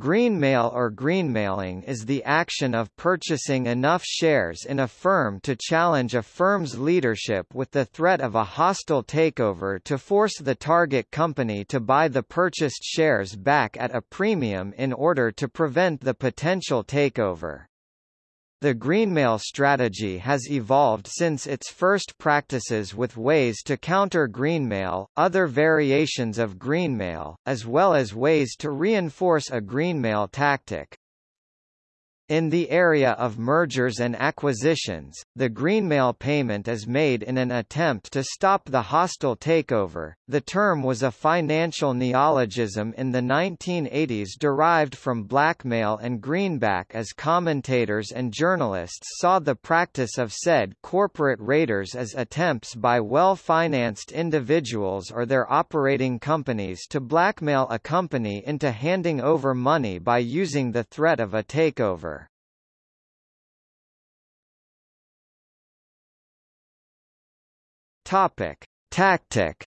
Greenmail or greenmailing is the action of purchasing enough shares in a firm to challenge a firm's leadership with the threat of a hostile takeover to force the target company to buy the purchased shares back at a premium in order to prevent the potential takeover. The greenmail strategy has evolved since its first practices with ways to counter greenmail, other variations of greenmail, as well as ways to reinforce a greenmail tactic. In the area of mergers and acquisitions, the greenmail payment is made in an attempt to stop the hostile takeover. The term was a financial neologism in the 1980s derived from blackmail and greenback as commentators and journalists saw the practice of said corporate raiders as attempts by well-financed individuals or their operating companies to blackmail a company into handing over money by using the threat of a takeover. Topic: Tactic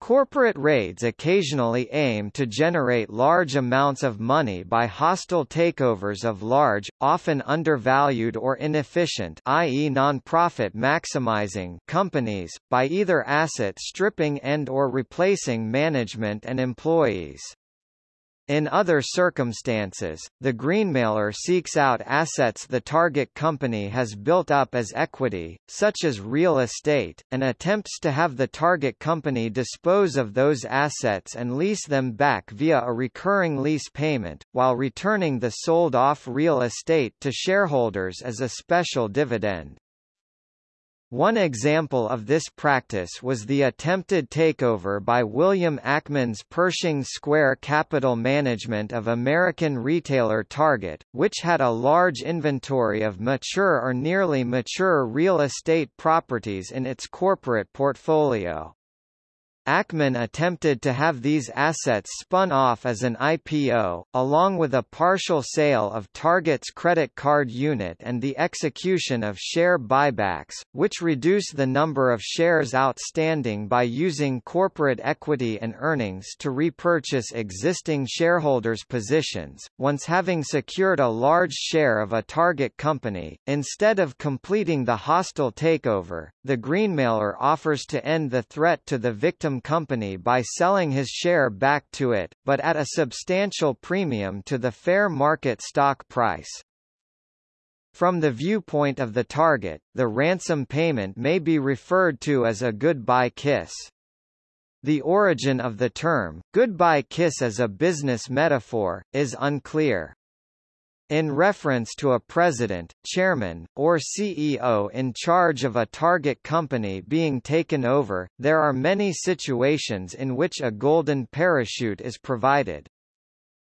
Corporate raids occasionally aim to generate large amounts of money by hostile takeovers of large, often undervalued or inefficient i.e. non-profit maximizing companies, by either asset stripping and or replacing management and employees. In other circumstances, the greenmailer seeks out assets the target company has built up as equity, such as real estate, and attempts to have the target company dispose of those assets and lease them back via a recurring lease payment, while returning the sold-off real estate to shareholders as a special dividend. One example of this practice was the attempted takeover by William Ackman's Pershing Square Capital Management of American retailer Target, which had a large inventory of mature or nearly mature real estate properties in its corporate portfolio. Ackman attempted to have these assets spun off as an IPO, along with a partial sale of Target's credit card unit and the execution of share buybacks, which reduce the number of shares outstanding by using corporate equity and earnings to repurchase existing shareholders' positions. Once having secured a large share of a target company, instead of completing the hostile takeover, the greenmailer offers to end the threat to the victim company by selling his share back to it, but at a substantial premium to the fair market stock price. From the viewpoint of the target, the ransom payment may be referred to as a goodbye kiss. The origin of the term, goodbye kiss as a business metaphor, is unclear. In reference to a president, chairman, or CEO in charge of a target company being taken over, there are many situations in which a golden parachute is provided.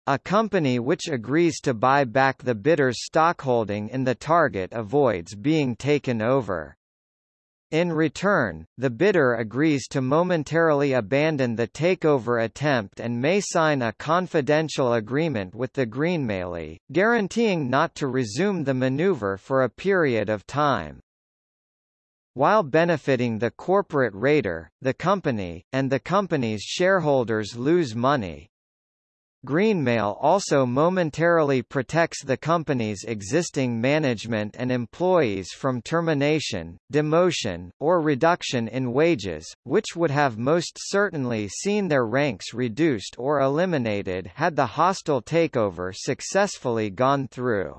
A company which agrees to buy back the bidder's stockholding in the target avoids being taken over. In return, the bidder agrees to momentarily abandon the takeover attempt and may sign a confidential agreement with the greenmailee, guaranteeing not to resume the maneuver for a period of time. While benefiting the corporate raider, the company, and the company's shareholders lose money, Greenmail also momentarily protects the company's existing management and employees from termination, demotion, or reduction in wages, which would have most certainly seen their ranks reduced or eliminated had the hostile takeover successfully gone through.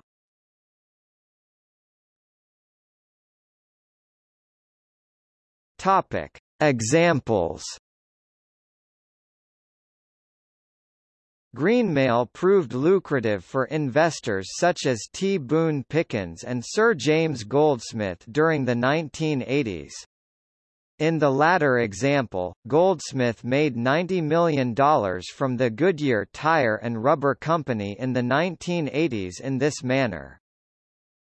Topic. Examples Greenmail proved lucrative for investors such as T. Boone Pickens and Sir James Goldsmith during the 1980s. In the latter example, Goldsmith made $90 million from the Goodyear Tire and Rubber Company in the 1980s in this manner.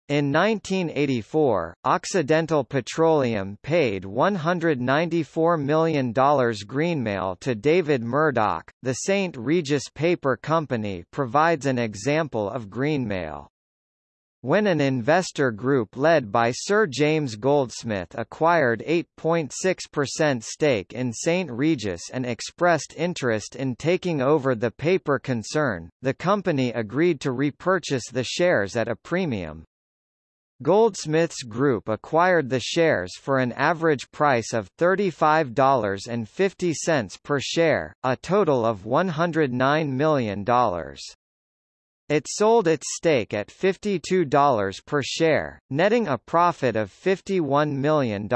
In 1984, Occidental Petroleum paid $194 million greenmail to David Murdock. The St. Regis Paper Company provides an example of greenmail. when an investor group led by Sir James Goldsmith acquired 8.6% stake in St. Regis and expressed interest in taking over the paper concern, the company agreed to repurchase the shares at a premium. Goldsmiths Group acquired the shares for an average price of $35.50 per share, a total of $109 million. It sold its stake at $52 per share, netting a profit of $51 million.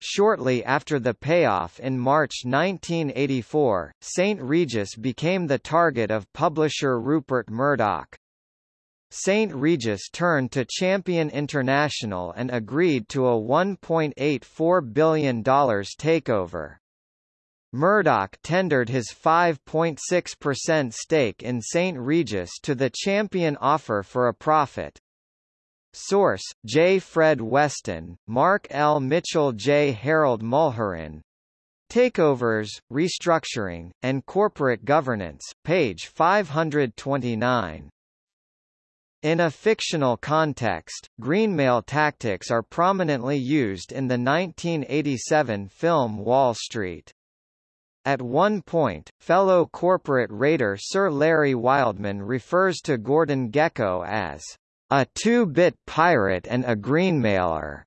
Shortly after the payoff in March 1984, St. Regis became the target of publisher Rupert Murdoch. St. Regis turned to Champion International and agreed to a $1.84 billion takeover. Murdoch tendered his 5.6% stake in St. Regis to the champion offer for a profit. Source: J. Fred Weston, Mark L. Mitchell J. Harold Mulherin. Takeovers, Restructuring, and Corporate Governance, page 529. In a fictional context, greenmail tactics are prominently used in the 1987 film Wall Street. At one point, fellow corporate raider Sir Larry Wildman refers to Gordon Gekko as a two-bit pirate and a greenmailer.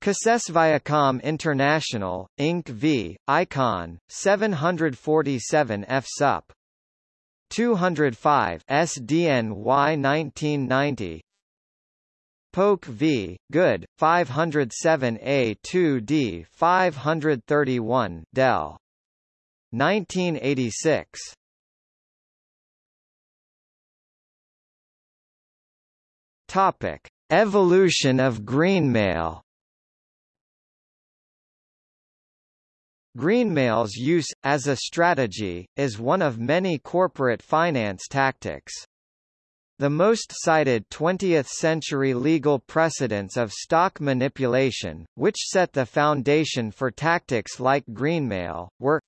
Cases Viacom International, Inc. v. Icahn, 747 F. Sup. 205 SDNY 1990 Polk v. Good, 507A2D 531 Dell. 1986. Topic: Evolution of greenmail. Greenmail's use, as a strategy, is one of many corporate finance tactics. The most cited 20th-century legal precedents of stock manipulation, which set the foundation for tactics like greenmail, were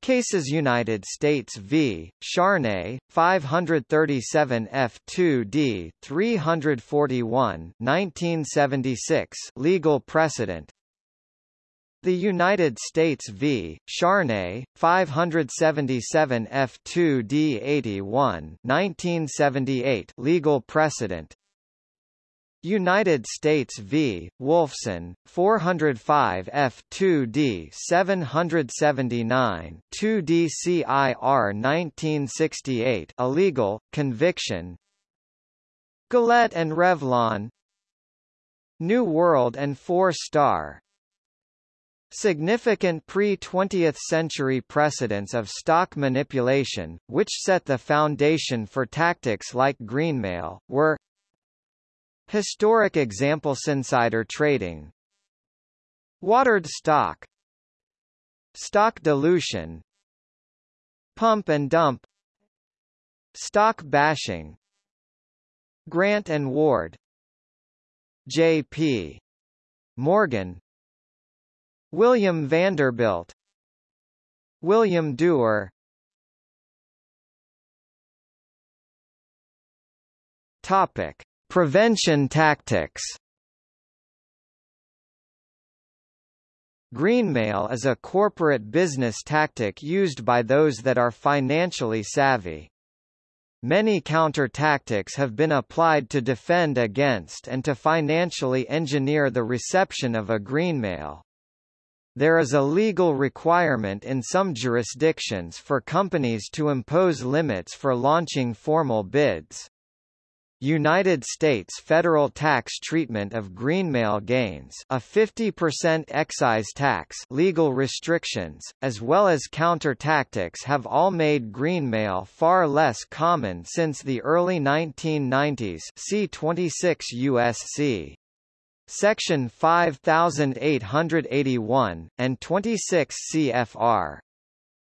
Cases United States v. Charnay, 537 F2D 341 1976 legal precedent the United States v. Charnay, 577 F2D 81 1978 legal precedent United States v. Wolfson, 405 F2D 779 2 DCIR 1968 illegal, conviction Gillette and Revlon New World and Four Star Significant pre-20th century precedents of stock manipulation, which set the foundation for tactics like greenmail, were Historic examples: insider trading Watered stock Stock dilution Pump and dump Stock bashing Grant and Ward J.P. Morgan William Vanderbilt William Duer Topic: Prevention tactics. Greenmail is a corporate business tactic used by those that are financially savvy. Many counter-tactics have been applied to defend against and to financially engineer the reception of a greenmail. There is a legal requirement in some jurisdictions for companies to impose limits for launching formal bids. United States federal tax treatment of greenmail gains a 50% excise tax legal restrictions, as well as counter-tactics have all made greenmail far less common since the early 1990s see 26 U.S.C. Section 5881, and 26 CFR.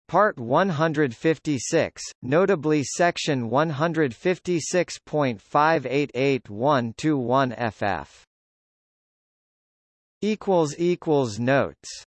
Part 156, notably Section 156.588121 FF. Equals equals notes